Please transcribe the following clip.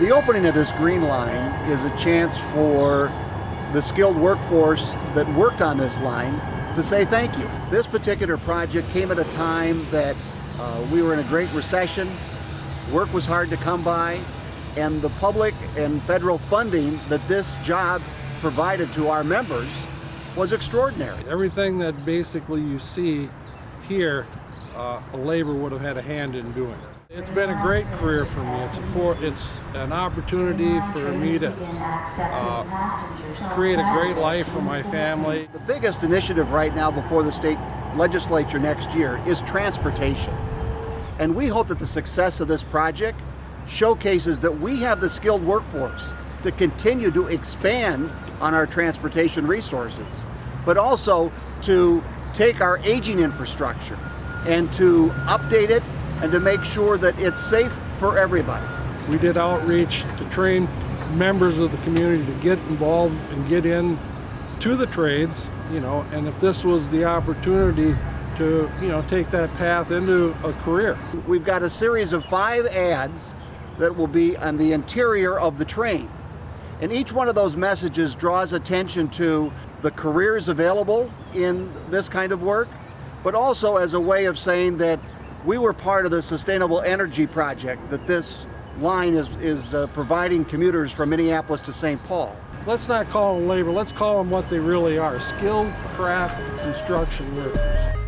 The opening of this green line is a chance for the skilled workforce that worked on this line to say thank you. This particular project came at a time that uh, we were in a great recession, work was hard to come by, and the public and federal funding that this job provided to our members was extraordinary. Everything that basically you see here, uh, a labor would have had a hand in doing. It's been a great career for me. It's a for, it's an opportunity for me to uh, create a great life for my family. The biggest initiative right now before the state legislature next year is transportation. And we hope that the success of this project showcases that we have the skilled workforce to continue to expand on our transportation resources, but also to take our aging infrastructure and to update it and to make sure that it's safe for everybody. We did outreach to train members of the community to get involved and get in to the trades, you know, and if this was the opportunity to, you know, take that path into a career. We've got a series of five ads that will be on the interior of the train. And each one of those messages draws attention to the careers available in this kind of work, but also as a way of saying that we were part of the sustainable energy project that this line is, is uh, providing commuters from Minneapolis to St. Paul. Let's not call them labor, let's call them what they really are, skilled craft construction workers.